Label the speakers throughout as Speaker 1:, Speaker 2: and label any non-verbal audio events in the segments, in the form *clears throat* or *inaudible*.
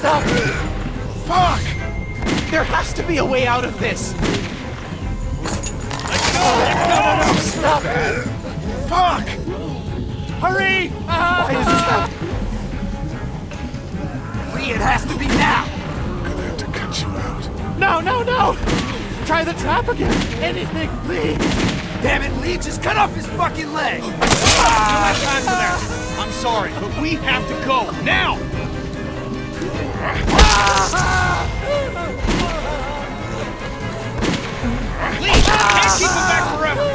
Speaker 1: Stop!
Speaker 2: Fuck!
Speaker 1: There has to be a way out of this!
Speaker 2: Let's go! Let's go!
Speaker 1: No, no, stop!
Speaker 2: Fuck!
Speaker 1: Hurry! Why is this happening? Lee, it has to be now!
Speaker 2: I'm gonna have to cut you out.
Speaker 1: No, no, no! Try the trap again! Anything, please!
Speaker 3: Damn it, Lee, just cut off his fucking leg! Ah.
Speaker 2: You have time for that. I'm sorry, but we have to go now. Lee, can't keep him back forever.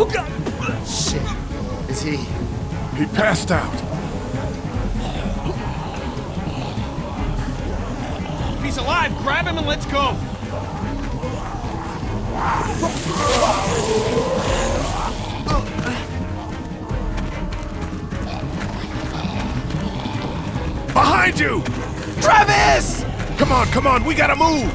Speaker 1: Oh, God! Shit. Is he...
Speaker 2: He passed out. If he's alive, grab him and let's go. Behind you!
Speaker 1: Travis!
Speaker 2: Come on, come on, we gotta move!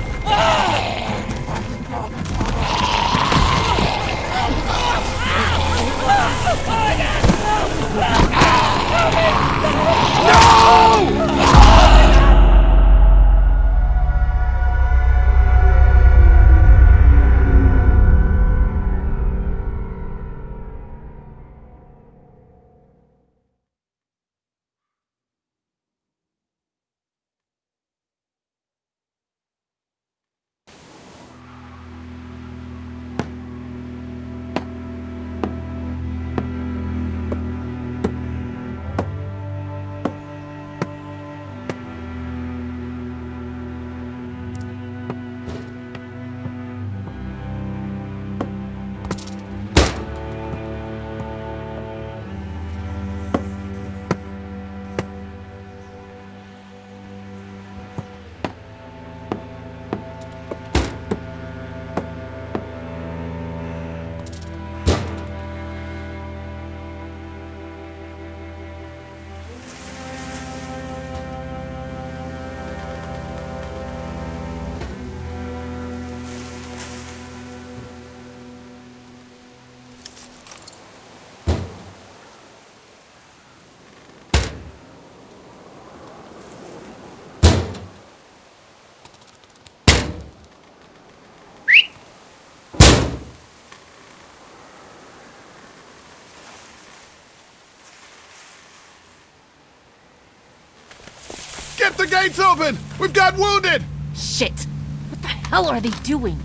Speaker 2: Get the gates open! We've got wounded!
Speaker 4: Shit! What the hell are they doing?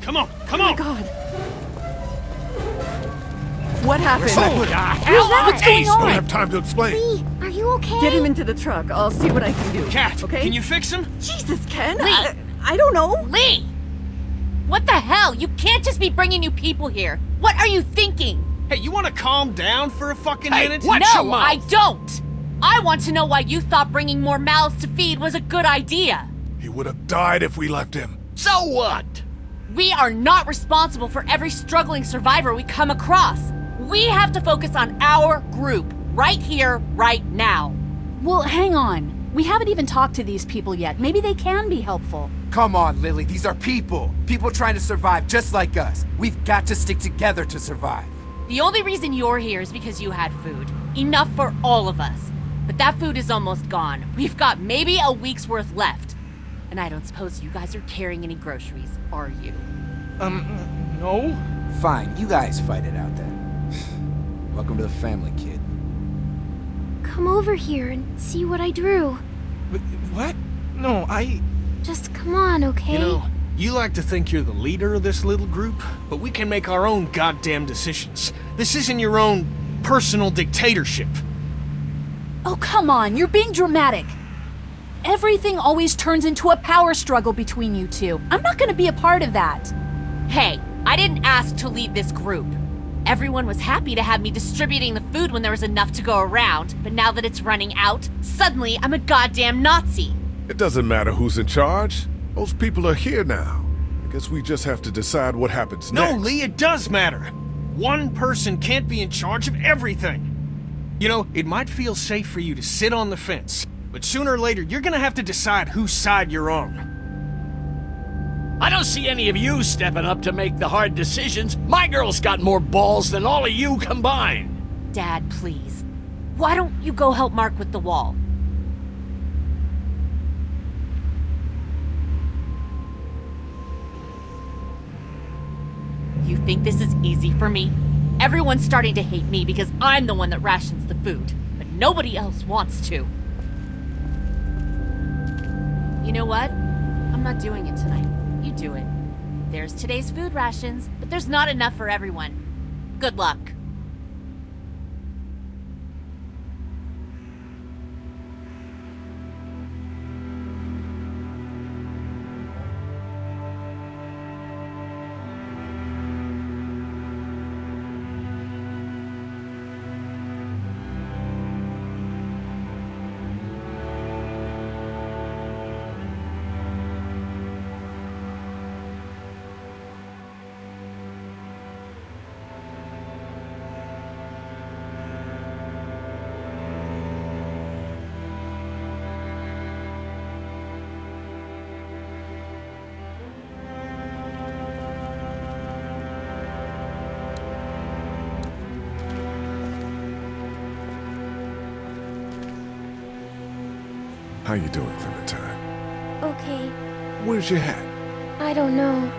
Speaker 2: Come on, oh come
Speaker 5: Oh
Speaker 2: on!
Speaker 5: my god. What happened?
Speaker 2: Oh, the hell?
Speaker 4: What's going
Speaker 2: Ace, don't
Speaker 4: on?
Speaker 2: have time to explain.
Speaker 6: Lee, are you okay?
Speaker 5: Get him into the truck. I'll see what I can do.
Speaker 2: Cat,
Speaker 5: okay?
Speaker 2: can you fix him?
Speaker 5: Jesus, Ken.
Speaker 4: Lee.
Speaker 5: I, I don't know.
Speaker 4: Lee! What the hell? You can't just be bringing new people here. What are you thinking?
Speaker 2: Hey, you want to calm down for a fucking
Speaker 1: Hey,
Speaker 2: minute?
Speaker 1: what?
Speaker 4: no,
Speaker 1: your mouth.
Speaker 4: I don't! I want to know why you thought bringing more mouths to feed was a good idea.
Speaker 2: He would have died if we left him.
Speaker 1: So what?
Speaker 4: We are not responsible for every struggling survivor we come across. We have to focus on our group, right here, right now.
Speaker 7: Well, hang on. We haven't even talked to these people yet. Maybe they can be helpful.
Speaker 3: Come on, Lilly, these are people. People trying to survive just like us. We've got to stick together to survive.
Speaker 4: The only reason you're here is because you had food. Enough for all of us. But that food is almost gone. We've got maybe a week's worth left. And I don't suppose you guys are carrying any groceries, are you?
Speaker 1: Um, no?
Speaker 3: Fine, you guys fight it out then. *sighs* Welcome to the family, kid.
Speaker 6: Come over here and see what I drew.
Speaker 1: Wh- What? No, I...
Speaker 6: Just come on, okay?
Speaker 2: You know, you like to think you're the leader of this little group, but we can make our own goddamn decisions. This isn't your own personal dictatorship.
Speaker 7: Oh, come on. You're being dramatic. Everything always turns into a power struggle between you two. I'm not gonna be a part of that.
Speaker 4: Hey, I didn't ask to lead this group. Everyone was happy to have me distributing the food when there was enough to go around, but now that it's running out, suddenly I'm a goddamn Nazi.
Speaker 2: It doesn't matter who's in charge. Those people are here now. I guess we just have to decide what happens
Speaker 8: No,
Speaker 2: next.
Speaker 8: No, Lee, it does matter. One person can't be in charge of everything. You know, it might feel safe for you to sit on the fence, but sooner or later, you're gonna have to decide whose side you're on.
Speaker 9: I don't see any of you stepping up to make the hard decisions. My girl's got more balls than all of you combined.
Speaker 4: Dad, please. Why don't you go help Mark with the wall? You think this is easy for me? Everyone's starting to hate me because I'm the one that rations the food, but nobody else wants to. You know what? I'm not doing it tonight. You do it. There's today's food rations, but there's not enough for everyone. Good luck.
Speaker 10: Where's your hat?
Speaker 6: I don't know.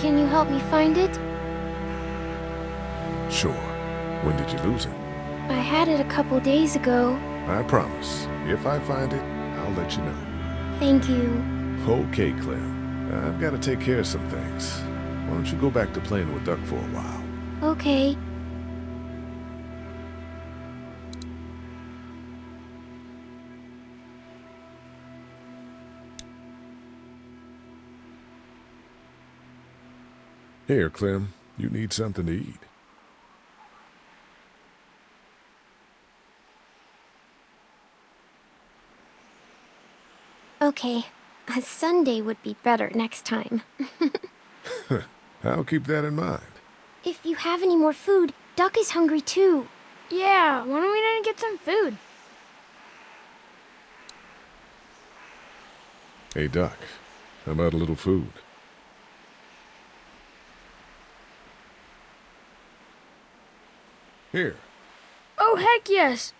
Speaker 6: Can you help me find it?
Speaker 10: Sure. When did you lose it?
Speaker 6: I had it a couple days ago.
Speaker 10: I promise. If I find it, I'll let you know.
Speaker 6: Thank you.
Speaker 10: Okay, Clem. I've got to take care of some things. Why don't you go back to playing with Duck for a while?
Speaker 6: Okay.
Speaker 10: Here, Clem. You need something to eat.
Speaker 6: Okay. A sundae would be better next time. *laughs*
Speaker 10: I'll keep that in mind.
Speaker 6: If you have any more food, Duck is hungry too.
Speaker 11: Yeah, why don't we go and get some food?
Speaker 10: Hey, Duck. How about a little food? Here.
Speaker 11: Oh, heck yes.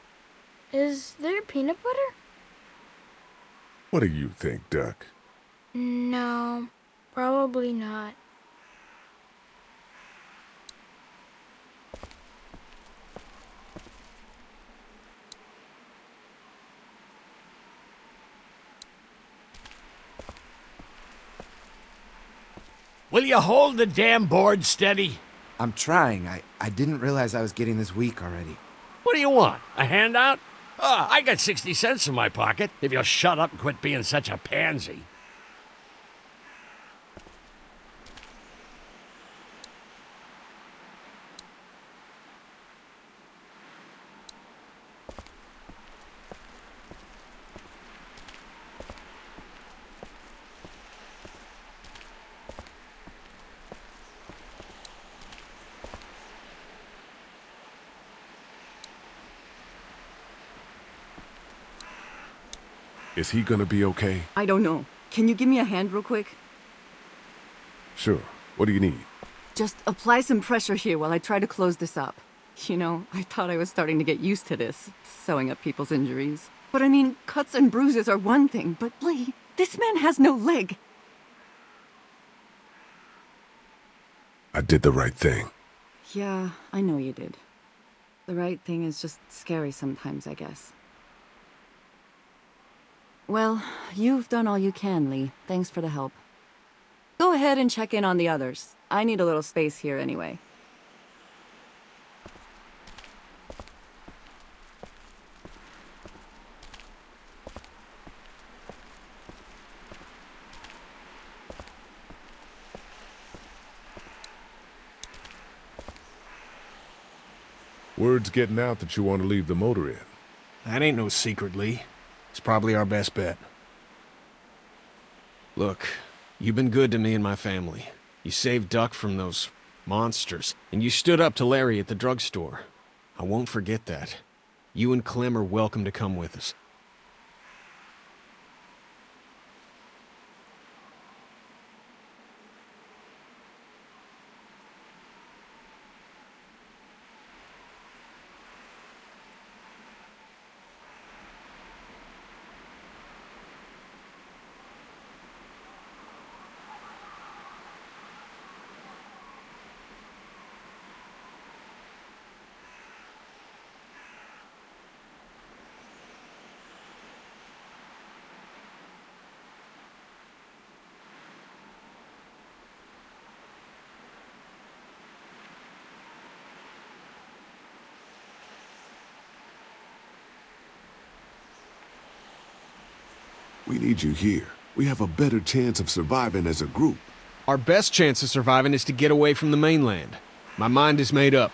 Speaker 11: Is there peanut butter?
Speaker 10: What do you think, Duck?
Speaker 11: No, probably not.
Speaker 9: Will you hold the damn board steady?
Speaker 3: I'm trying. I, I didn't realize I was getting this weak already.
Speaker 9: What do you want? A handout? Ah, I got 60 cents in my pocket if you'll shut up and quit being such a pansy.
Speaker 10: Is he gonna be okay?
Speaker 5: I don't know. Can you give me a hand real quick?
Speaker 10: Sure. What do you need?
Speaker 5: Just apply some pressure here while I try to close this up. You know, I thought I was starting to get used to this, sewing up people's injuries. But I mean, cuts and bruises are one thing, but Lee, this man has no leg.
Speaker 10: I did the right thing.
Speaker 5: Yeah, I know you did. The right thing is just scary sometimes, I guess. Well, you've done all you can, Lee. Thanks for the help. Go ahead and check in on the others. I need a little space here anyway.
Speaker 10: Word's getting out that you want to leave the motor inn.
Speaker 2: That ain't no secret, Lee. It's probably our best bet. Look, you've been good to me and my family. You saved Duck from those monsters, and you stood up to Larry at the drugstore. I won't forget that. You and Clem are welcome to come with us.
Speaker 10: We need you here. We have a better chance of surviving as a group.
Speaker 2: Our best chance of surviving is to get away from the mainland. My mind is made up.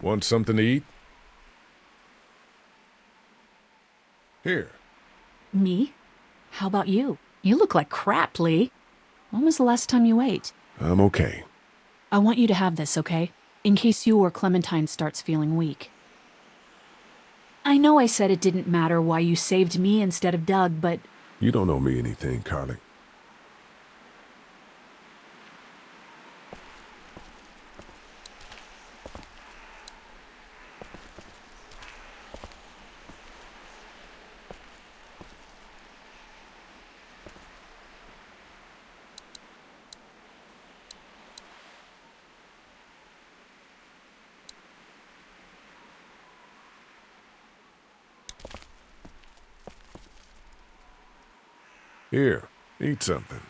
Speaker 10: Want something to eat? Here.
Speaker 7: Me? How about you? You look like crap, Lee. When was the last time you ate?
Speaker 10: I'm okay.
Speaker 7: I want you to have this, okay? In case you or Clementine starts feeling weak. I know I said it didn't matter why you saved me instead of Doug, but
Speaker 10: You don't owe me anything, Carley. Here, eat something.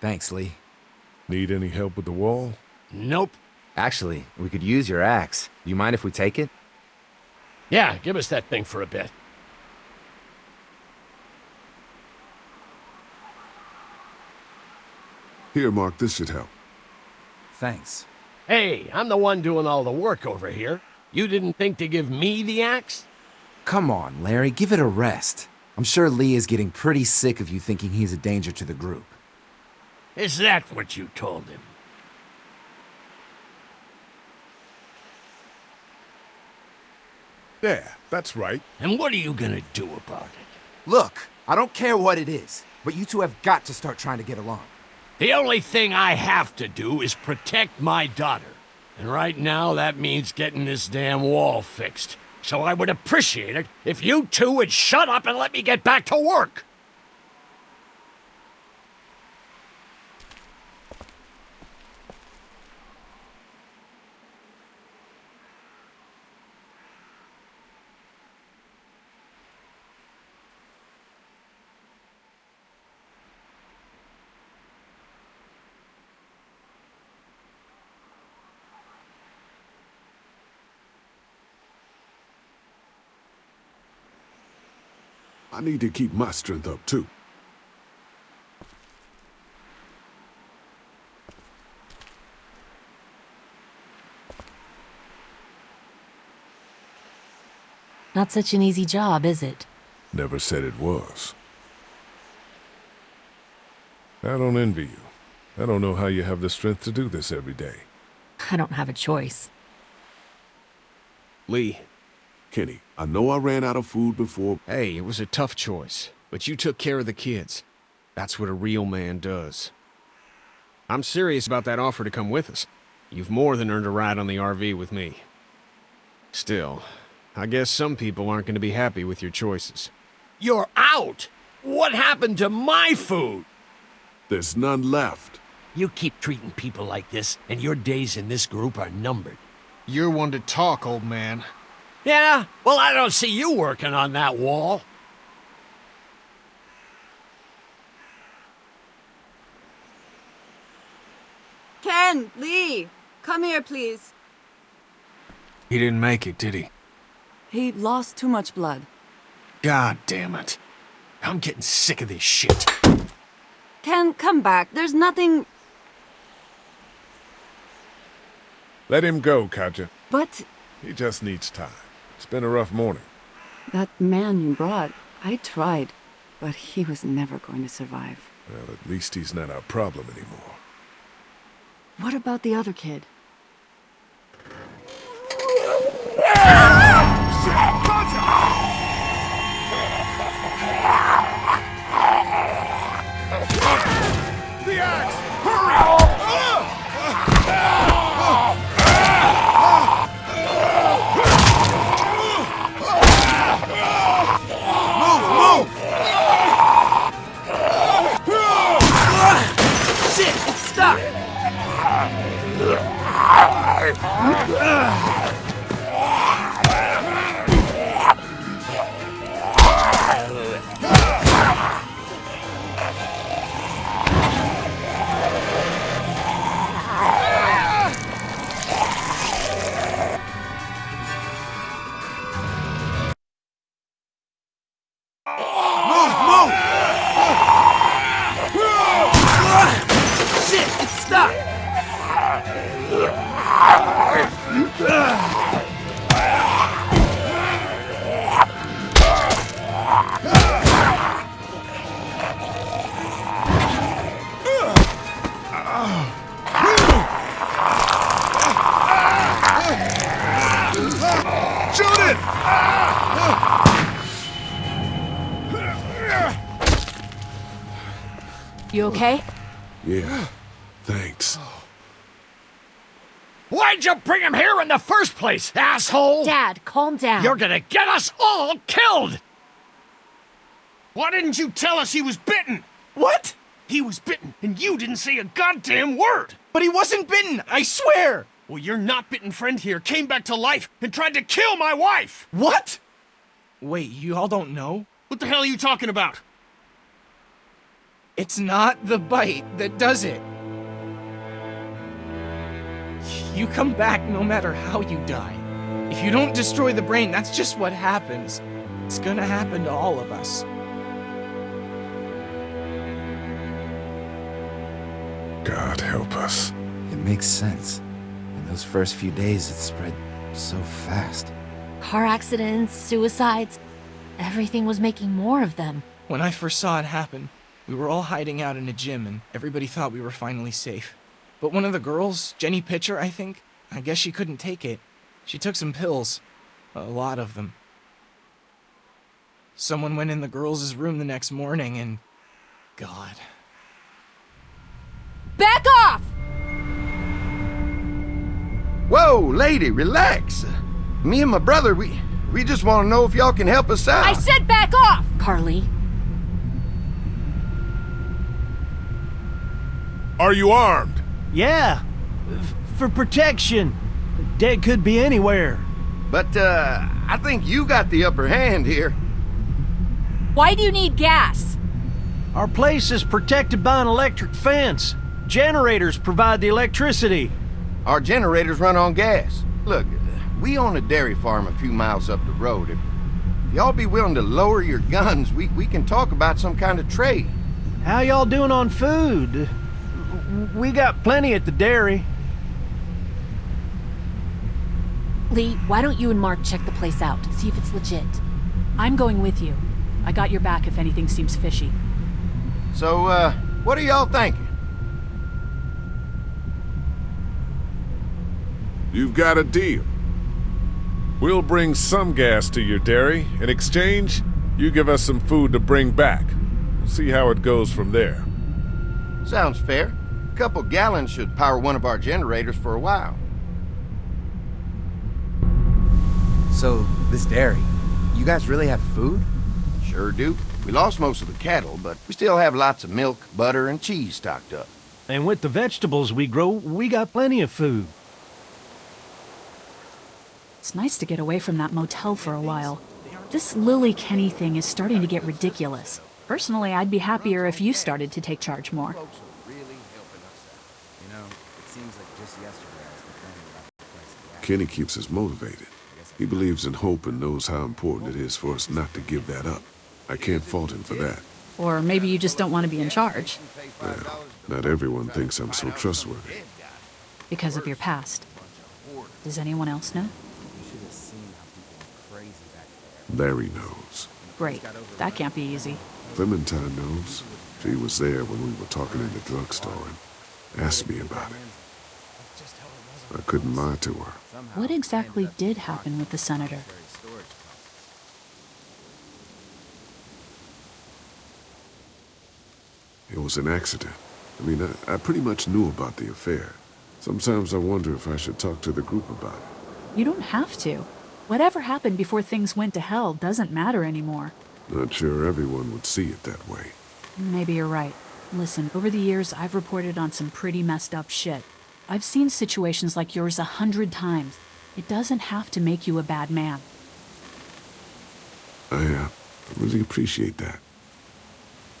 Speaker 3: Thanks, Lee.
Speaker 10: Need any help with the wall?
Speaker 9: Nope.
Speaker 3: Actually, we could use your axe. Do you mind if we take it?
Speaker 9: Yeah, give us that thing for a bit.
Speaker 10: Here, Mark, this should help.
Speaker 3: Thanks.
Speaker 9: Hey, I'm the one doing all the work over here. You didn't think to give me the axe?
Speaker 3: Come on, Larry, give it a rest. I'm sure Lee is getting pretty sick of you thinking he's a danger to the group.
Speaker 9: Is that what you told him?
Speaker 10: There, that's right.
Speaker 9: And what are you gonna do about it?
Speaker 3: Look, I don't care what it is, but you two have got to start trying to get along.
Speaker 9: The only thing I have to do is protect my daughter. And right now, that means getting this damn wall fixed. So I would appreciate it if you two would shut up and let me get back to work.
Speaker 10: I need to keep my strength up, too.
Speaker 4: Not such an easy job, is it?
Speaker 10: Never said it was. I don't envy you. I don't know how you have the strength to do this every day.
Speaker 4: I don't have a choice.
Speaker 2: Lee,
Speaker 10: Kenny, I know I ran out of food before.
Speaker 2: hey, it was a tough choice, but you took care of the kids. That's what a real man does. I'm serious about that offer to come with us. You've more than earned a ride on the RV with me. Still, I guess some people aren't going to be happy with your choices.
Speaker 9: You're out! What happened to my food?
Speaker 10: There's none left.
Speaker 9: You keep treating people like this, and your days in this group are numbered.
Speaker 2: You're one to talk, old man.
Speaker 9: Yeah? Well, I don't see you working on that wall.
Speaker 5: Ken, Lee, come here, please.
Speaker 2: He didn't make it, did he?
Speaker 5: He lost too much blood.
Speaker 2: God damn it. I'm getting sick of this shit.
Speaker 5: Ken, come back. There's nothing.
Speaker 10: Let him go, Katjaa.
Speaker 5: But
Speaker 10: He just needs time. It's been a rough morning.
Speaker 5: that man you brought, I tried, but he was never going to survive.
Speaker 10: Well, at least he's not our problem anymore.
Speaker 5: What about the other kid?
Speaker 9: Here in the first place, asshole?
Speaker 4: Dad, calm down.
Speaker 9: You're gonna get us all killed!
Speaker 8: Why didn't you tell us he was bitten?
Speaker 1: What?
Speaker 8: He was bitten, and you didn't say a goddamn word!
Speaker 1: But he wasn't bitten, I swear!
Speaker 8: Well, your not bitten friend here came back to life and tried to kill my wife!
Speaker 1: What? Wait, you all don't know?
Speaker 8: What the hell are you talking about?
Speaker 1: It's not the bite that does it. You come back no matter how you die. If you don't destroy the brain, that's just what happens. It's gonna happen to all of us.
Speaker 10: God help us.
Speaker 3: It makes sense. In those first few days, it spread so fast.
Speaker 4: Car accidents, suicides. Everything was making more of them.
Speaker 1: When I first saw it happen, we were all hiding out in a gym and everybody thought we were finally safe. But one of the girls, Jenny Pitcher, I think, I guess she couldn't take it. She took some pills. A lot of them. Someone went in the girls' room the next morning and... God.
Speaker 4: Back off!
Speaker 12: Whoa, lady, relax. Me and my brother, we we just want to know if y'all can help us out.
Speaker 4: I said back off! Carley.
Speaker 10: Are you armed?
Speaker 13: Yeah, f- for protection. Dead could be anywhere.
Speaker 12: But, uh, I think you got the upper hand here.
Speaker 4: Why do you need gas?
Speaker 13: Our place is protected by an electric fence. Generators provide the electricity.
Speaker 12: Our generators run on gas. Look, we own a dairy farm a few miles up the road. If y'all be willing to lower your guns, we, we can talk about some kind of trade.
Speaker 13: How y'all doing on food? We got plenty at the dairy.
Speaker 4: Lee, why don't you and Mark check the place out? See if it's legit.
Speaker 7: I'm going with you. I got your back if anything seems fishy.
Speaker 12: So, uh, what are y'all thinking?
Speaker 10: You've got a deal. We'll bring some gas to your dairy. In exchange, you give us some food to bring back. We'll see how it goes from there.
Speaker 12: Sounds fair. A couple gallons should power one of our generators for a while.
Speaker 3: So, this dairy, you guys really have food?
Speaker 12: Sure do. We lost most of the cattle, but we still have lots of milk, butter, and cheese stocked up.
Speaker 13: And with the vegetables we grow, we got plenty of food.
Speaker 7: It's nice to get away from that motel for a while. This Lilly Kenny thing is starting to get ridiculous. Personally, I'd be happier if you started to take charge more.
Speaker 10: Kenny keeps us motivated. He believes in hope and knows how important it is for us not to give that up. I can't fault him for that.
Speaker 7: Or maybe you just don't want to be in charge.
Speaker 10: Well, not everyone thinks I'm so trustworthy.
Speaker 7: Because of your past. Does anyone else know?
Speaker 10: Larry knows.
Speaker 7: Great. That can't be easy.
Speaker 10: Clementine knows. She was there when we were talking in the drugstore and asked me about it. I couldn't lie to her.
Speaker 7: What exactly did happen with the senator?
Speaker 10: It was an accident. I mean, I, I pretty much knew about the affair. Sometimes I wonder if I should talk to the group about it.
Speaker 7: You don't have to. Whatever happened before things went to hell doesn't matter anymore.
Speaker 10: Not sure everyone would see it that way.
Speaker 7: Maybe you're right. Listen, over the years, I've reported on some pretty messed up shit. I've seen situations like yours a hundred times. It doesn't have to make you a bad man.
Speaker 10: I, uh, really appreciate that.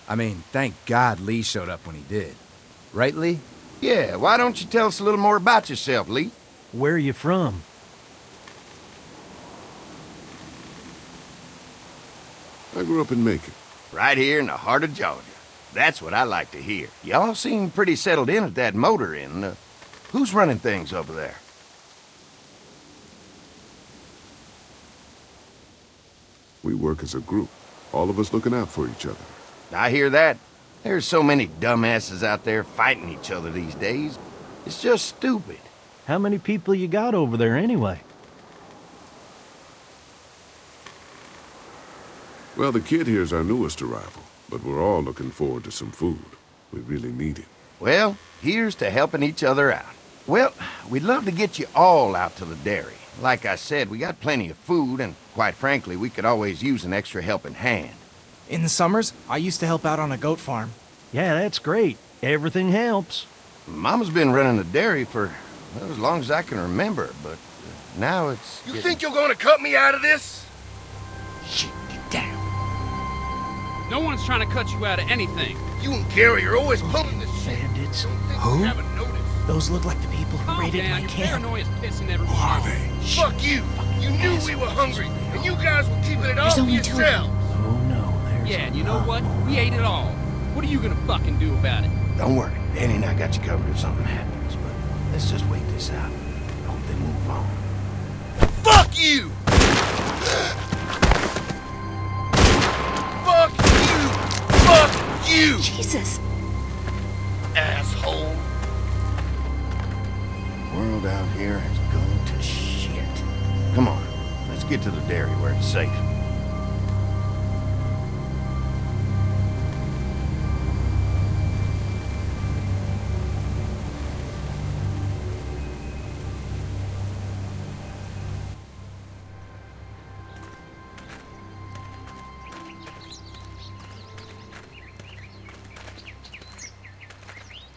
Speaker 3: I mean, thank God Lee showed up when he did. Right, Lee?
Speaker 12: Yeah, why don't you tell us a little more about yourself, Lee?
Speaker 13: Where are you from?
Speaker 10: I grew up in Macon.
Speaker 12: Right here in the heart of Georgia. That's what I like to hear. Y'all seem pretty settled in at that motor inn. Uh, who's running things over there?
Speaker 10: We work as a group, all of us looking out for each other.
Speaker 12: I hear that. There's so many dumbasses out there fighting each other these days. It's just stupid.
Speaker 13: How many people you got over there anyway?
Speaker 10: Well, the kid here's our newest arrival, but we're all looking forward to some food. We really need it.
Speaker 12: Well, here's to helping each other out. Well, we'd love to get you all out to the dairy. Like I said, we got plenty of food, and quite frankly, we could always use an extra helping hand.
Speaker 1: In the summers, I used to help out on a goat farm.
Speaker 13: Yeah, that's great. Everything helps.
Speaker 12: Mama's been running the dairy for well, as long as I can remember, but uh, now it's.
Speaker 14: You
Speaker 12: getting-
Speaker 14: think you're gonna cut me out of this?
Speaker 1: Shit, get down.
Speaker 15: No one's trying to cut you out of anything.
Speaker 14: You and Gary are always pulling this shit.
Speaker 13: Bandits.
Speaker 1: Who?
Speaker 14: You haven't noticed.
Speaker 1: Those look like the people who
Speaker 15: Calm
Speaker 1: raided
Speaker 15: down,
Speaker 1: my
Speaker 15: your
Speaker 1: camp.
Speaker 15: paranoia's pissing everyone
Speaker 10: Who are
Speaker 15: off.
Speaker 10: they?
Speaker 14: Fuck you. You knew we were hungry, and you guys were keeping it all
Speaker 7: There's
Speaker 14: for
Speaker 7: only two of
Speaker 14: yourselves.
Speaker 13: Oh no, there's
Speaker 15: Yeah, and you know what? We ate it all. What are you gonna fucking do about it?
Speaker 12: Don't worry, Danny and I got you covered if something happens, but let's just wait this out. Hope they move on.
Speaker 14: Fuck you! Fuck you! Fuck you!
Speaker 7: Jesus.
Speaker 14: Asshole!
Speaker 12: World out here has gone to shit. Come on, let's get to the dairy where it's safe.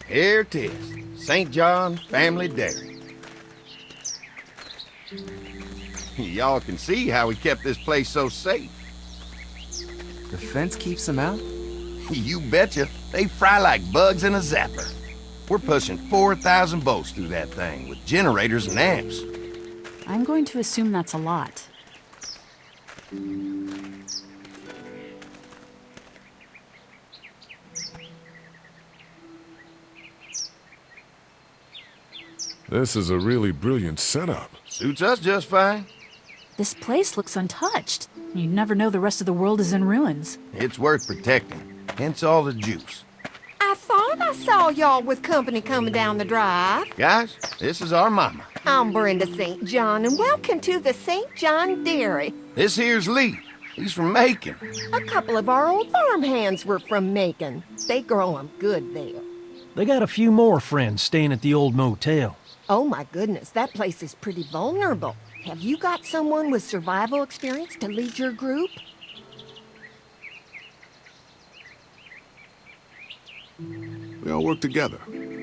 Speaker 12: Here it is, St. John Family Dairy. Y'all can see how we kept this place so safe.
Speaker 3: The fence keeps them out? *laughs*
Speaker 12: You betcha. They fry like bugs in a zapper. We're pushing 4,000 volts through that thing with generators and amps.
Speaker 7: I'm going to assume that's a lot.
Speaker 10: This is a really brilliant setup.
Speaker 12: Suits us just fine.
Speaker 7: This place looks untouched. You'd never know the rest of the world is in ruins.
Speaker 12: It's worth protecting. Hence all the juice.
Speaker 16: I thought I saw y'all with company coming down the drive.
Speaker 12: Guys, this is our mama.
Speaker 16: I'm Brenda St. John, and welcome to the St. John Dairy.
Speaker 12: This here's Lee. He's from Macon.
Speaker 16: A couple of our old farmhands were from Macon. They grow 'em good there.
Speaker 13: They got a few more friends staying at the old motel.
Speaker 16: Oh my goodness, that place is pretty vulnerable. Have you got someone with survival experience to lead your group?
Speaker 10: We all work together.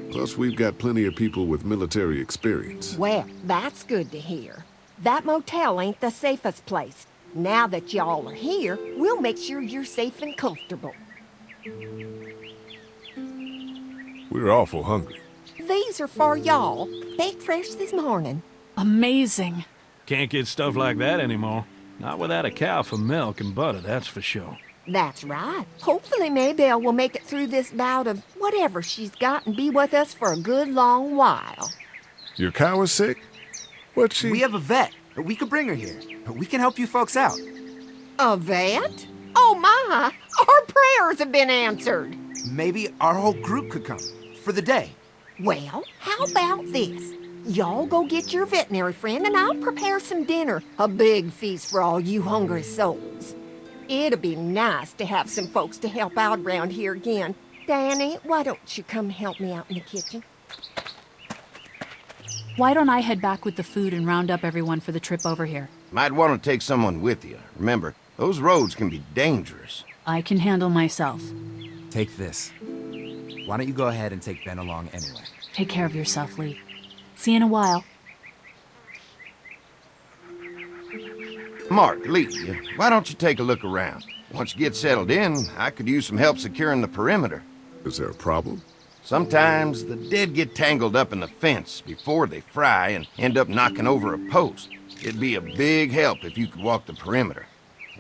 Speaker 10: Plus, we've got plenty of people with military experience.
Speaker 16: Well, that's good to hear. That motel ain't the safest place. Now that y'all are here, we'll make sure you're safe and comfortable.
Speaker 10: We're awful hungry.
Speaker 16: These are for y'all. Baked fresh this morning.
Speaker 7: Amazing.
Speaker 13: Can't get stuff like that anymore. Not without a cow for milk and butter, that's for sure.
Speaker 16: That's right. Hopefully Maybelle will make it through this bout of whatever she's got and be with us for a good long while.
Speaker 10: Your cow is sick? What's she?
Speaker 3: We have a vet. We could bring her here. We can help you folks out.
Speaker 16: A vet? Oh my! Our prayers have been answered.
Speaker 3: Maybe our whole group could come for the day.
Speaker 16: Well, how about this? Y'all go get your veterinary friend and I'll prepare some dinner. A big feast for all you hungry souls. It'll be nice to have some folks to help out around here again. Danny, why don't you come help me out in the kitchen?
Speaker 7: Why don't I head back with the food and round up everyone for the trip over here?
Speaker 12: Might want to take someone with you. Remember, those roads can be dangerous.
Speaker 7: I can handle myself.
Speaker 3: Take this. Why don't you go ahead and take Ben along anyway?
Speaker 7: Take care of yourself, Lee. See you in a while.
Speaker 12: Mark, Lee, why don't you take a look around? Once you get settled in, I could use some help securing the perimeter.
Speaker 10: Is there a problem?
Speaker 12: Sometimes the dead get tangled up in the fence before they fry and end up knocking over a post. It'd be a big help if you could walk the perimeter.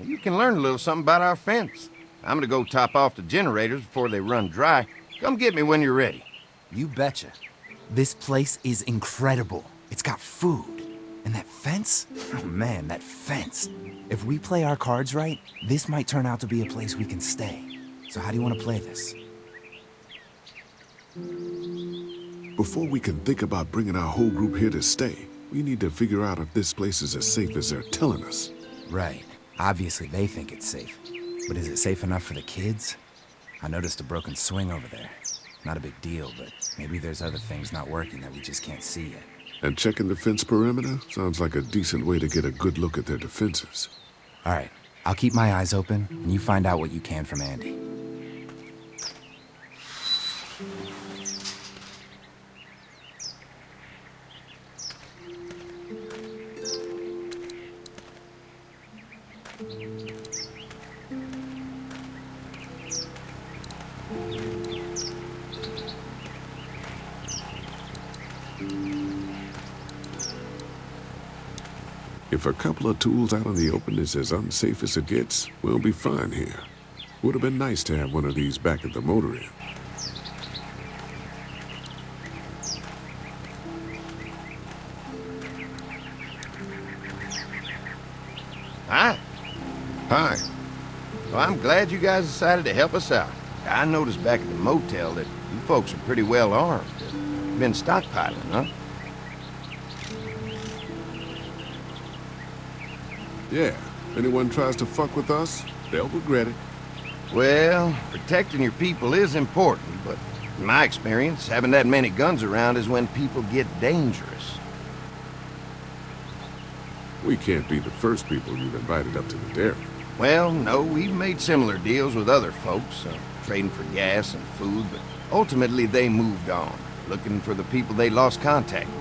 Speaker 12: You can learn a little something about our fence. I'm gonna go top off the generators before they run dry. Come get me when you're ready.
Speaker 3: You betcha. This place is incredible. It's got food. And that fence? Oh man, that fence. If we play our cards right, this might turn out to be a place we can stay. So how do you want to play this?
Speaker 10: Before we can think about bringing our whole group here to stay, we need to figure out if this place is as safe as they're telling us.
Speaker 3: Right. Obviously they think it's safe. But is it safe enough for the kids? I noticed a broken swing over there. Not a big deal, but maybe there's other things not working that we just can't see yet.
Speaker 10: And checking the fence perimeter sounds like a decent way to get a good look at their defenses.
Speaker 3: All right, I'll keep my eyes open, and you find out what you can from Andy.
Speaker 10: If a couple of tools out in the open is as unsafe as it gets, we'll be fine here. Would have been nice to have one of these back at the motor inn.
Speaker 12: Hi.
Speaker 10: Hi.
Speaker 12: Well, I'm glad you guys decided to help us out. I noticed back at the motel that you folks are pretty well armed. Been stockpiling, huh?
Speaker 10: Yeah, if anyone tries to fuck with us, they'll regret it.
Speaker 12: Well, protecting your people is important, but in my experience, having that many guns around is when people get dangerous.
Speaker 10: We can't be the first people you've invited up to the dairy.
Speaker 12: Well, no, we've made similar deals with other folks, uh, trading for gas and food, but ultimately they moved on, looking for the people they lost contact with.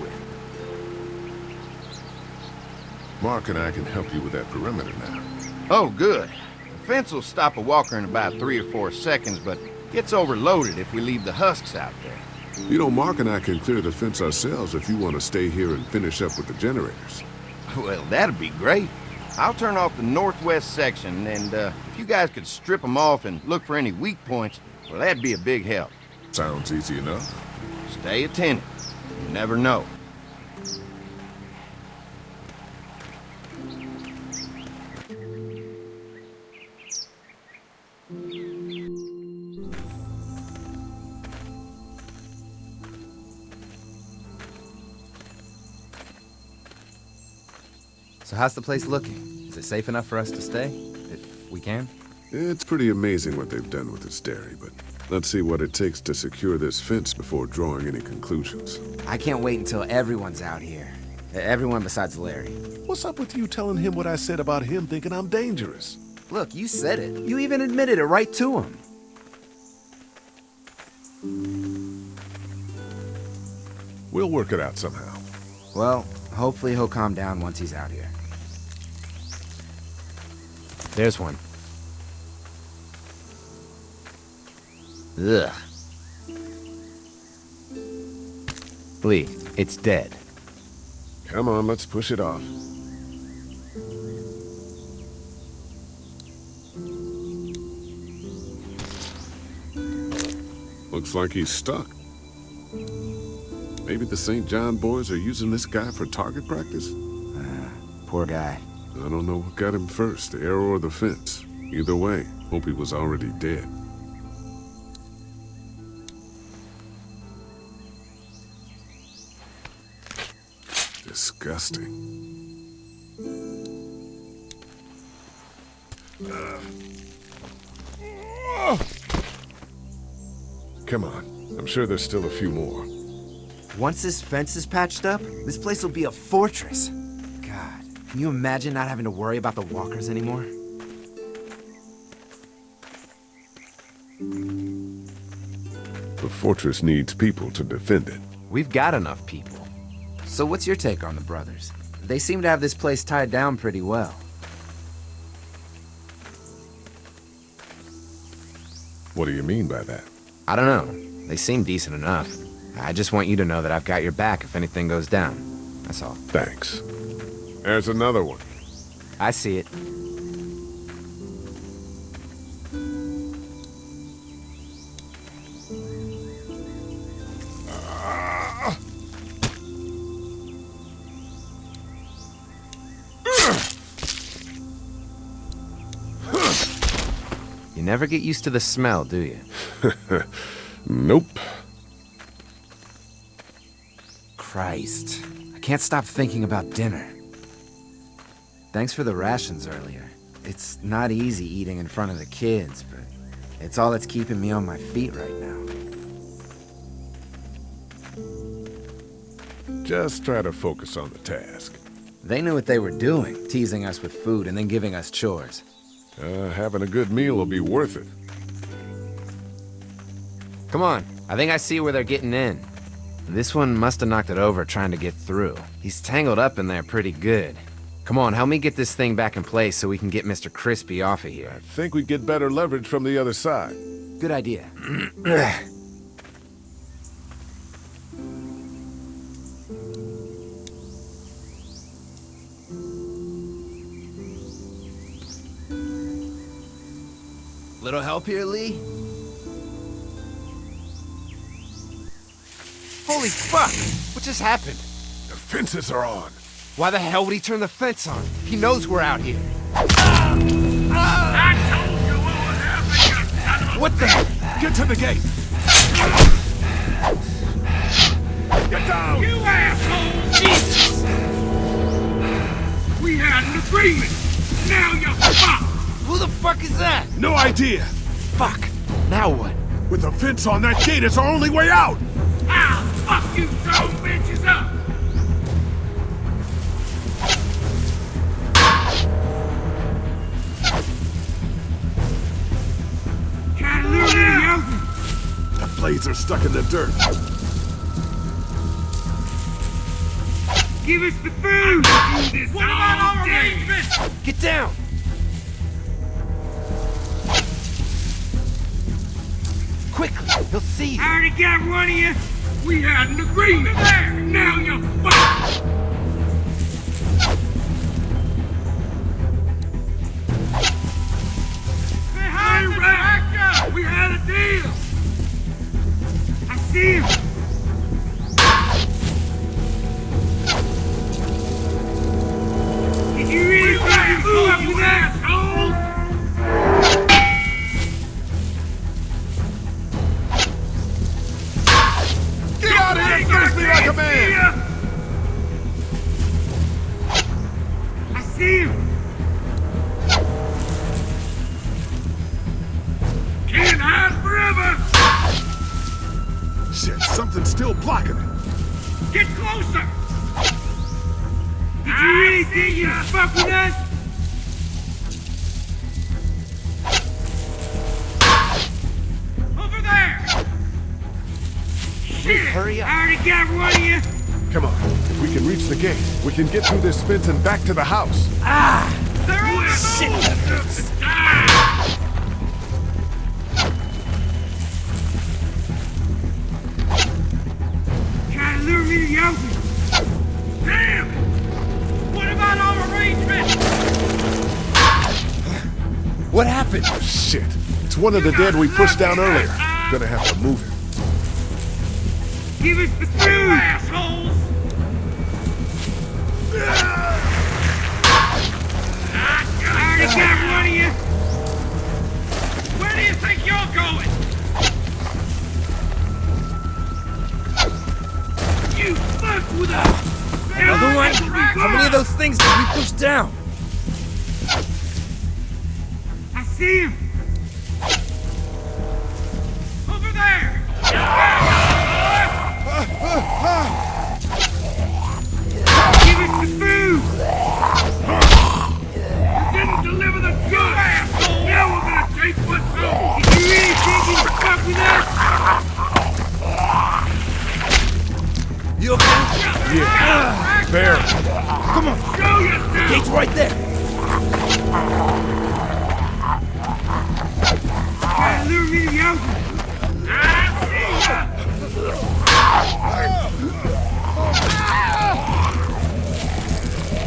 Speaker 10: Mark and I can help you with that perimeter now.
Speaker 12: Oh, good. The fence will stop a walker in about three or four seconds, but gets overloaded if we leave the husks out there.
Speaker 10: You know, Mark and I can clear the fence ourselves if you want to stay here and finish up with the generators.
Speaker 12: Well, that'd be great. I'll turn off the northwest section, and uh, if you guys could strip them off and look for any weak points, well, that'd be a big help.
Speaker 10: Sounds easy enough.
Speaker 12: Stay attentive. You never know.
Speaker 3: How's the place looking? Is it safe enough for us to stay? If we can?
Speaker 10: It's pretty amazing what they've done with this dairy, but let's see what it takes to secure this fence before drawing any conclusions.
Speaker 3: I can't wait until everyone's out here. Everyone besides Larry.
Speaker 10: What's up with you telling him what I said about him thinking I'm dangerous?
Speaker 3: Look, you said it. You even admitted it right to him.
Speaker 10: We'll work it out somehow.
Speaker 3: Well, hopefully he'll calm down once he's out here. There's one. Ugh. Lee, it's dead.
Speaker 10: Come on, let's push it off. Looks like he's stuck. Maybe the St. John boys are using this guy for target practice?
Speaker 3: Uh, poor guy.
Speaker 10: I don't know what got him first, the arrow or the fence. Either way, hope he was already dead. Disgusting. Uh. Come on. I'm sure there's still a few more.
Speaker 3: Once this fence is patched up, this place will be a fortress. Can you imagine not having to worry about the walkers anymore?
Speaker 10: The fortress needs people to defend it.
Speaker 3: We've got enough people. So what's your take on the brothers? They seem to have this place tied down pretty well.
Speaker 10: What do you mean by that?
Speaker 3: I don't know. They seem decent enough. I just want you to know that I've got your back if anything goes down. That's all.
Speaker 10: Thanks. There's another one.
Speaker 3: I see it. You never get used to the smell, do you? *laughs*
Speaker 10: nope.
Speaker 3: Christ. I can't stop thinking about dinner. Thanks for the rations earlier. It's not easy eating in front of the kids, but it's all that's keeping me on my feet right now.
Speaker 10: Just try to focus on the task.
Speaker 3: They knew what they were doing, teasing us with food and then giving us chores.
Speaker 10: Uh, having a good meal will be worth it.
Speaker 3: Come on, I think I see where they're getting in. This one must have knocked it over trying to get through. He's tangled up in there pretty good. Come on, help me get this thing back in place so we can get Mr. Crispy off of here.
Speaker 10: I think we'd get better leverage from the other side.
Speaker 3: Good idea. *clears throat* Little help here, Lee? Holy fuck! What just happened?
Speaker 10: The fences are on.
Speaker 3: Why the hell would he turn the fence on? He knows we're out here.
Speaker 10: What the? Get to the gate! Get down!
Speaker 14: You asshole! Jesus! We had an agreement! Now you're fucked!
Speaker 3: Who the fuck is that?
Speaker 10: No idea!
Speaker 3: Fuck! Now what?
Speaker 10: With the fence on that gate, it's our only way out!
Speaker 14: I'll fuck you some bitches up!
Speaker 10: Blades are stuck in the dirt.
Speaker 14: Give us the food! This what about our arrangements?
Speaker 3: Get down! Quickly, he'll see you.
Speaker 14: I already got one of you. We had an agreement there. Now you're
Speaker 10: back to the house.
Speaker 14: Shit! Ah! Try to lure me to the. Damn! What
Speaker 3: happened?
Speaker 10: Oh, shit. It's one of the dead we pushed down earlier. Gonna have to move him.
Speaker 3: Another one? How many of those things did we push down?
Speaker 14: I see him! Over there! Give us the food! You didn't deliver the goods! Now we're gonna take what's! Did you really think you'd fuck us?
Speaker 3: You okay?
Speaker 10: Yeah. Bear.
Speaker 3: Come on.
Speaker 14: Yourself!
Speaker 3: Gate's right there.
Speaker 14: Lure me the open! I see ya!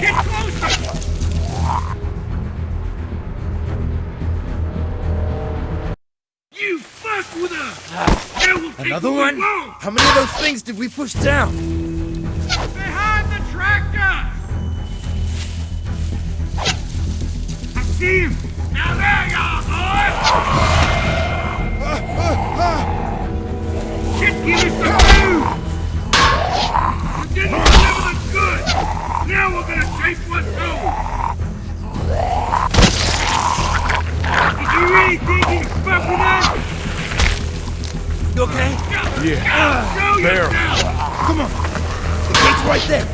Speaker 14: Get closer! You fuck with us! Now we'll take
Speaker 3: Another one? How many of those things did we push down?
Speaker 14: Steve! Now there you are, boy! Uh, uh, uh. You some food! You didn't deliver the goods! Now we're gonna take
Speaker 10: one too.
Speaker 17: Did you really think you fucking
Speaker 14: us? You okay? Yeah. Uh, there. Come on. The gate's right
Speaker 10: there.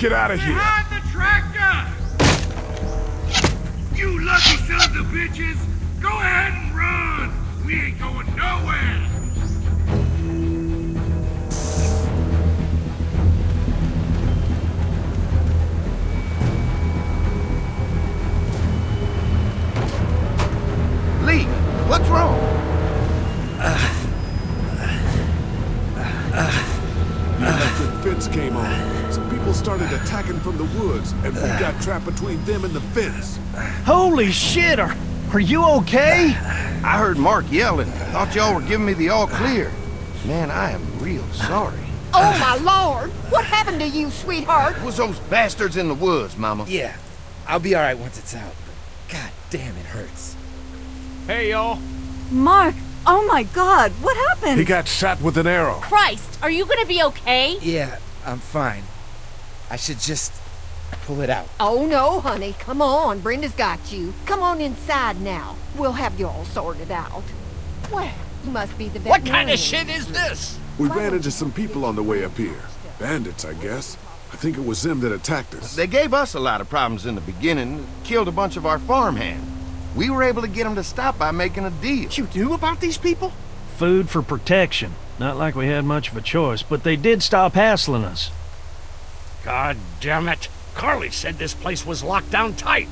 Speaker 10: Get out of here.
Speaker 14: Behind the tractor! You lucky sons of bitches! Go ahead and run! We ain't going nowhere!
Speaker 12: Lee, what's wrong?
Speaker 10: The electric fence came on. Some people started attacking from the woods, and we got trapped between them and the fence.
Speaker 13: Holy shit! Are, are you okay?
Speaker 12: I heard Mark yelling. Thought y'all were giving me the all clear. Man, I am real sorry.
Speaker 16: Oh, my lord! What happened to you, sweetheart?
Speaker 12: It was those bastards in the woods, Mama.
Speaker 17: Yeah, I'll be alright once it's out. But god damn, it hurts.
Speaker 8: Hey, y'all.
Speaker 5: Mark! Oh my god, what happened?
Speaker 10: He got shot with an arrow.
Speaker 4: Christ, are you gonna be okay?
Speaker 17: Yeah, I'm fine. I should just pull it out.
Speaker 16: Oh, no, honey. Come on. Brenda's got you. Come on inside now. We'll have you all sorted out. Well, you must be the
Speaker 9: What kind of shit is this?
Speaker 10: We ran into some people on the way up here. Bandits, I guess. I think it was them that attacked us.
Speaker 12: They gave us a lot of problems in the beginning, killed a bunch of our farmhands. We were able to get them to stop by making a deal.
Speaker 8: You knew about these people?
Speaker 13: Food for protection. Not like we had much of a choice, but they did stop hassling us.
Speaker 9: God damn it. Carley said this place was locked down tight.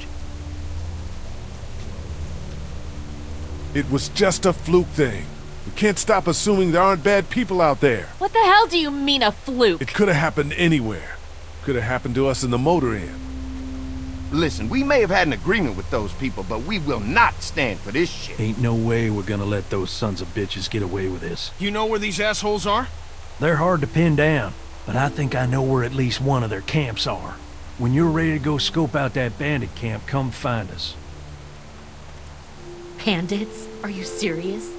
Speaker 10: It was just a fluke thing. We can't stop assuming there aren't bad people out there.
Speaker 4: What the hell do you mean a fluke?
Speaker 10: It could have happened anywhere. Could have happened to us in the motor inn.
Speaker 12: Listen, we may have had an agreement with those people, but we will not stand for this shit.
Speaker 13: Ain't no way we're gonna let those sons of bitches get away with this.
Speaker 8: You know where these assholes are?
Speaker 13: They're hard to pin down, but I think I know where at least one of their camps are. When you're ready to go scope out that bandit camp, come find us.
Speaker 4: Bandits? Are you serious?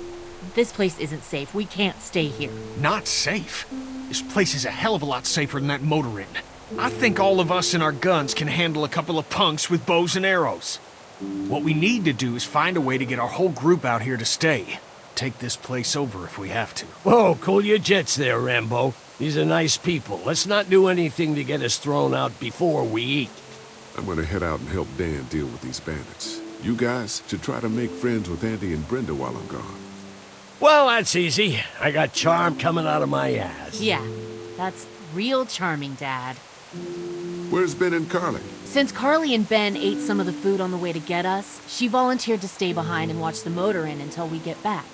Speaker 4: This place isn't safe. We can't stay here.
Speaker 8: Not safe. This place is a hell of a lot safer than that motor inn. I think all of us and our guns can handle a couple of punks with bows and arrows. What we need to do is find a way to get our whole group out here to stay. Take this place over if we have to.
Speaker 9: Whoa, cool your jets there, Rambo. These are nice people. Let's not do anything to get us thrown out before we eat.
Speaker 10: I'm gonna head out and help Dan deal with these bandits. You guys should try to make friends with Andy and Brenda while I'm gone.
Speaker 9: Well, that's easy. I got charm coming out of my ass.
Speaker 4: Yeah, that's real charming, Dad.
Speaker 10: Where's Ben and Carley?
Speaker 4: Since Carley and Ben ate some of the food on the way to get us, she volunteered to stay behind and watch the motor inn until we get back.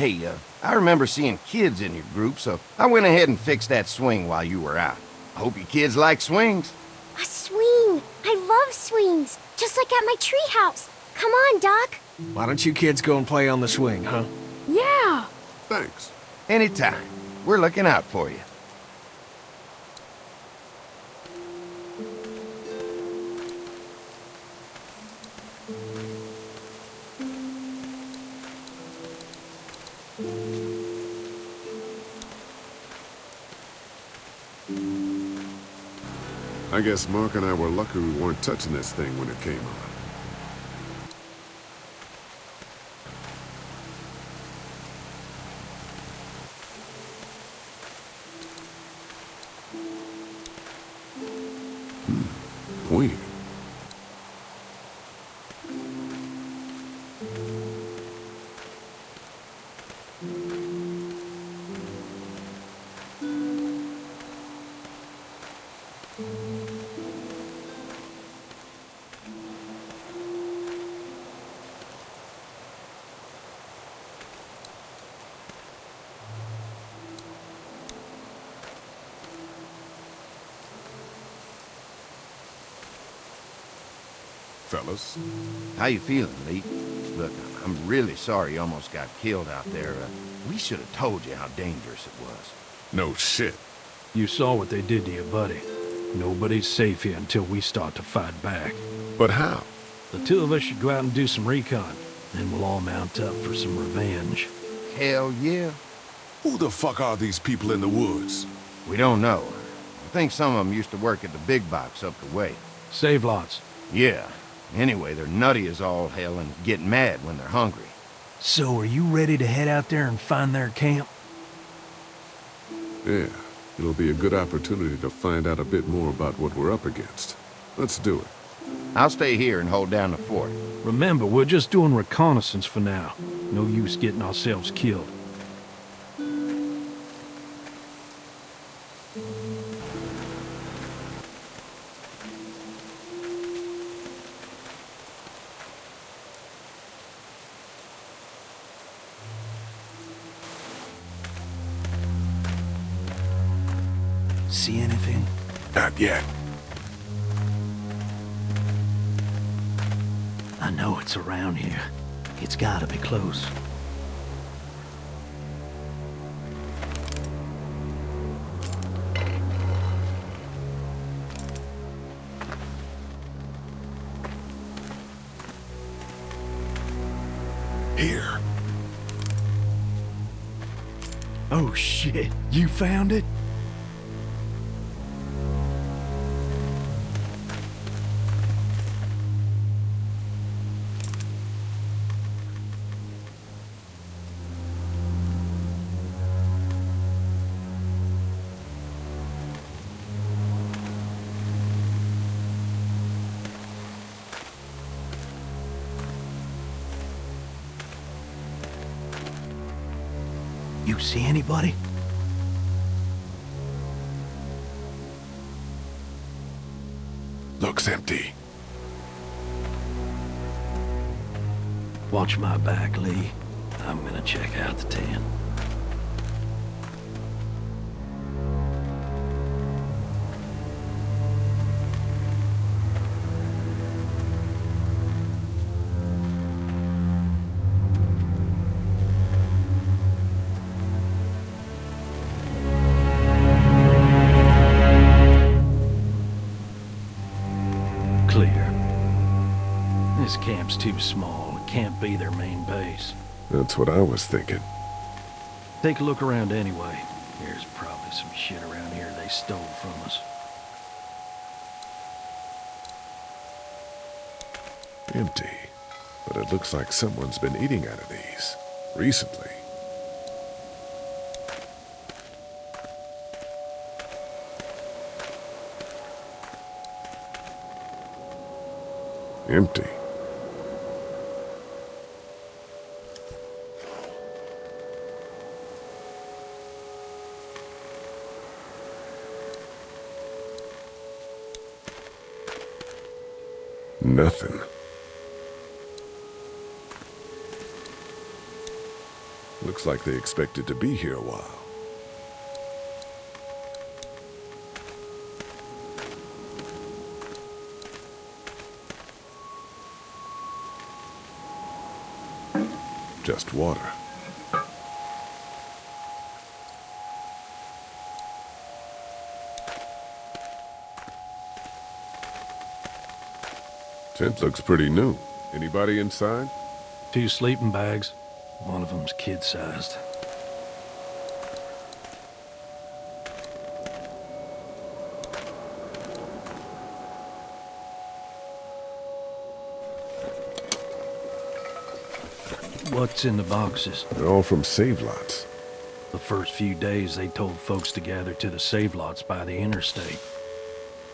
Speaker 12: Hey, uh, I remember seeing kids in your group, so I went ahead and fixed that swing while you were out. I hope you kids like swings.
Speaker 6: A swing! I love swings! Just like at my treehouse! Come on, Duck!
Speaker 8: Why don't you kids go and play on the swing, huh?
Speaker 6: Yeah!
Speaker 10: Thanks.
Speaker 12: Anytime. We're looking out for you.
Speaker 10: I guess Mark and I were lucky we weren't touching this thing when it came on. Fellas,
Speaker 12: How you feeling, Lee? Look, I'm really sorry you almost got killed out there. Uh, we should have told you how dangerous it was.
Speaker 10: no shit.
Speaker 13: You saw what they did to your buddy. Nobody's safe here until we start to fight back.
Speaker 10: But how?
Speaker 13: The two of us should go out and do some recon. Then we'll all mount up for some revenge.
Speaker 12: Hell yeah.
Speaker 10: Who the fuck are these people in the woods?
Speaker 12: We don't know. I think some of them used to work at the big box up the way.
Speaker 13: Save lots.
Speaker 12: Yeah. Anyway, they're nutty as all hell and get mad when they're hungry.
Speaker 13: So are you ready to head out there and find their camp?
Speaker 10: Yeah, it'll be a good opportunity to find out a bit more about what we're up against. Let's do it.
Speaker 12: I'll stay here and hold down the fort.
Speaker 13: Remember, we're just doing reconnaissance for now. No use getting ourselves killed. It's gotta be close.
Speaker 10: Here.
Speaker 13: Oh shit, you found it?
Speaker 10: Looks empty.
Speaker 13: Watch my back, Lee. I'm gonna check out the tent.
Speaker 10: That's what I was thinking.
Speaker 13: Take a look around anyway. There's probably some shit around here they stole from us.
Speaker 10: Empty. But it looks like someone's been eating out of these. Recently. Empty. Nothing. Looks like they expected to be here a while. Just water. Tent looks pretty new. Anybody inside?
Speaker 13: Two sleeping bags. One of them's kid-sized. What's in the boxes?
Speaker 10: They're all from save lots.
Speaker 13: The first few days they told folks to gather to the save lots by the interstate.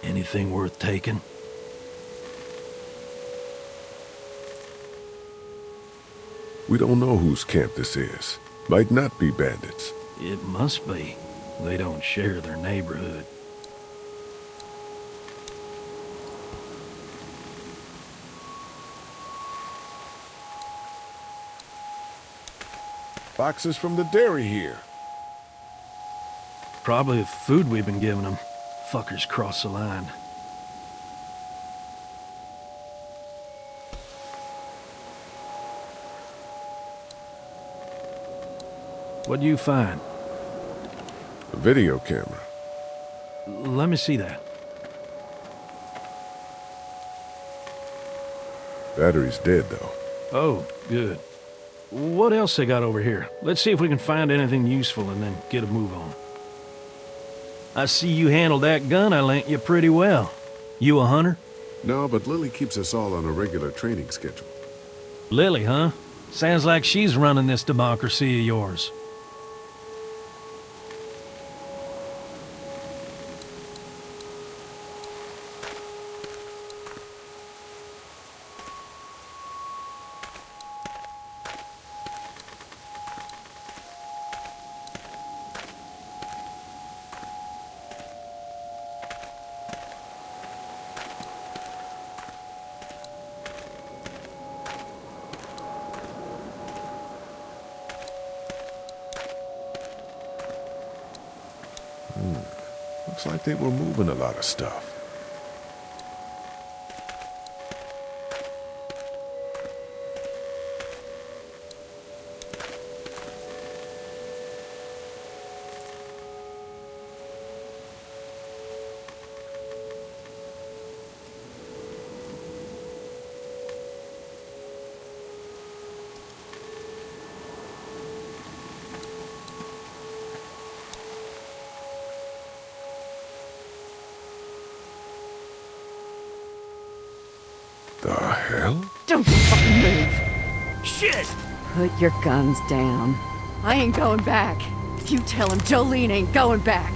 Speaker 13: Anything worth taking?
Speaker 10: We don't know whose camp this is. Might not be bandits.
Speaker 13: It must be. They don't share their neighborhood.
Speaker 10: Boxes from the dairy here.
Speaker 13: Probably the food we've been giving them. Fuckers cross the line. What'd you find?
Speaker 10: A video camera.
Speaker 13: Let me see that.
Speaker 10: Battery's dead, though.
Speaker 13: Oh, good. What else they got over here? Let's see if we can find anything useful and then get a move on. I see you handled that gun I lent you pretty well. You a hunter?
Speaker 10: No, but Lilly keeps us all on a regular training schedule.
Speaker 13: Lilly, huh? Sounds like she's running this democracy of yours.
Speaker 10: Of stuff.
Speaker 5: Your guns down. I ain't going back. You tell him Jolene ain't going back.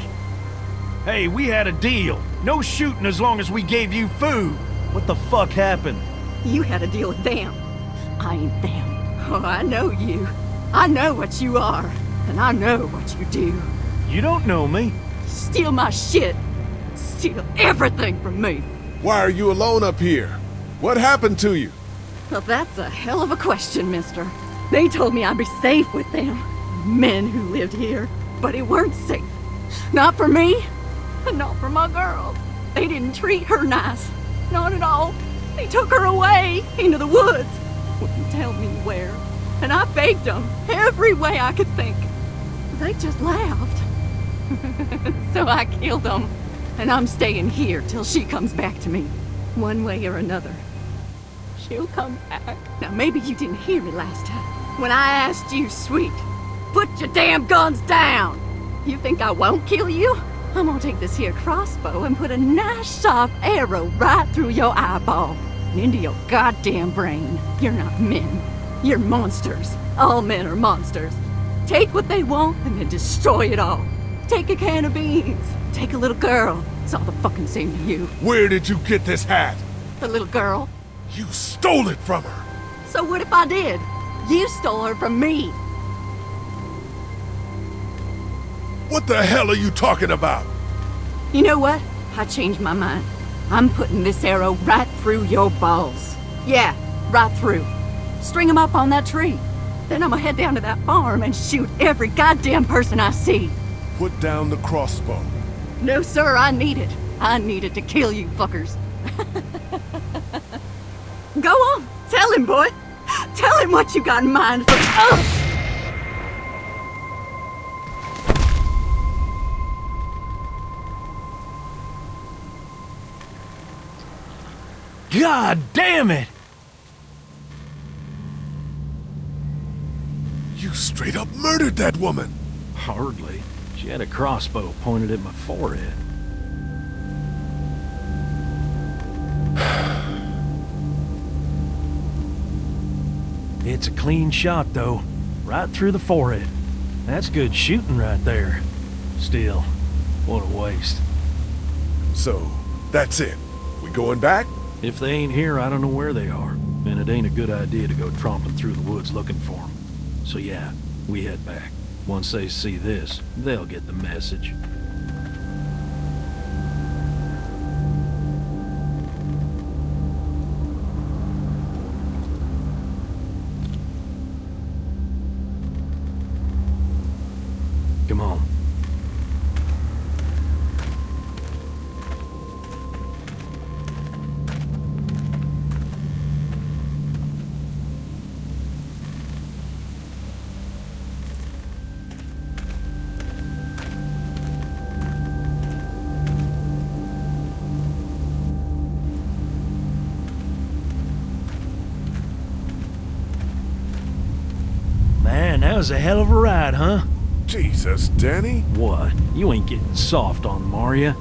Speaker 13: Hey, we had a deal. No shooting as long as we gave you food. What the fuck happened?
Speaker 5: You had a deal with them. I ain't them. Oh, I know you. I know what you are. And I know what you do.
Speaker 13: You don't know me.
Speaker 5: Steal my shit. Steal everything from me.
Speaker 10: Why are you alone up here? What happened to you?
Speaker 5: Well, that's a hell of a question, mister. They told me I'd be safe with them. Men who lived here. But it weren't safe. Not for me. And not for my girl. They didn't treat her nice. Not at all. They took her away into the woods. Wouldn't tell me where. And I begged them every way I could think. They just laughed. *laughs* so I killed them. And I'm staying here till she comes back to me. One way or another. She'll come back. Now, maybe you didn't hear me last time. When I asked you, sweet, put your damn guns down. You think I won't kill you? I'm gonna take this here crossbow and put a nice sharp arrow right through your eyeball and into your goddamn brain. You're not men. You're monsters. All men are monsters. Take what they want and then destroy it all. Take a can of beans. Take a little girl. It's all the fucking same to you.
Speaker 10: Where did you get this hat?
Speaker 5: The little girl.
Speaker 10: You stole it from her.
Speaker 5: So what if I did? You stole her from me.
Speaker 10: What the hell are you talking about?
Speaker 5: You know what? I changed my mind. I'm putting this arrow right through your balls. Yeah, right through. String them up on that tree. Then I'm gonna head down to that farm and shoot every goddamn person I see.
Speaker 10: Put down the crossbow.
Speaker 5: No, sir, I need it. I need it to kill you fuckers. *laughs* Go on, tell him, boy. Tell him what you got in mind for. Oh!
Speaker 13: God damn it!
Speaker 10: You straight up murdered that woman.
Speaker 13: Hardly. She had a crossbow pointed at my forehead. It's a clean shot, though. Right through the forehead. That's good shooting right there. Still, what a waste.
Speaker 10: So, that's it. We going back?
Speaker 13: If they ain't here, I don't know where they are. And it ain't a good idea to go tromping through the woods looking for them. So yeah, we head back. Once they see this, they'll get the message. Was a hell of a ride, huh?
Speaker 10: Jesus, Danny.
Speaker 13: What? You ain't getting soft on Maria.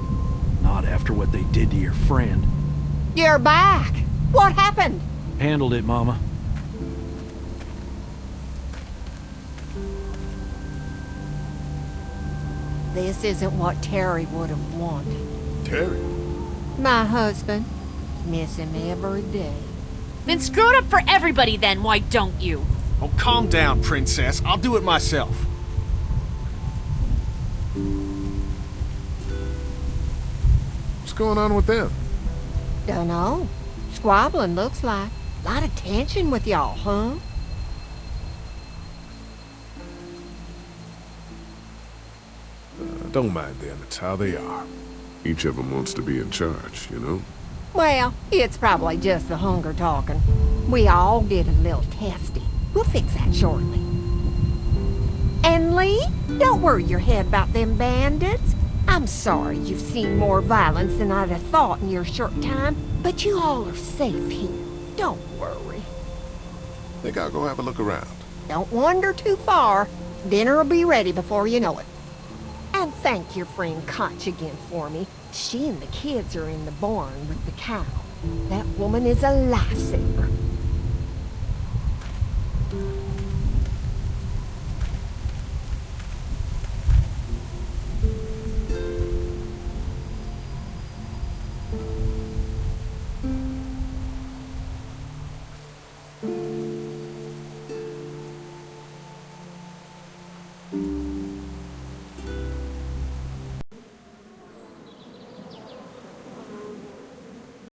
Speaker 13: Not after what they did to your friend.
Speaker 16: You're back. What happened?
Speaker 13: Handled it, Mama.
Speaker 16: This isn't what Terry would have wanted.
Speaker 10: Terry?
Speaker 16: My husband. Miss him every day.
Speaker 4: Then screw it up for everybody then, why don't you?
Speaker 8: Oh, calm down, princess. I'll do it myself.
Speaker 10: What's going on with them?
Speaker 16: Dunno. Squabbling looks like. A lot of tension with y'all, huh?
Speaker 10: Uh, don't mind them. It's how they are. Each of them wants to be in charge, you know?
Speaker 16: Well, it's probably just the hunger talking. We all get a little testy. We'll fix that shortly. And Lee, don't worry your head about them bandits. I'm sorry you've seen more violence than I'd have thought in your short time, but you all are safe here. Don't worry.
Speaker 10: Think I'll go have a look around.
Speaker 16: Don't wander too far. Dinner'll be ready before you know it. And thank your friend Katjaa again for me. She and the kids are in the barn with the cow. That woman is a lifesaver.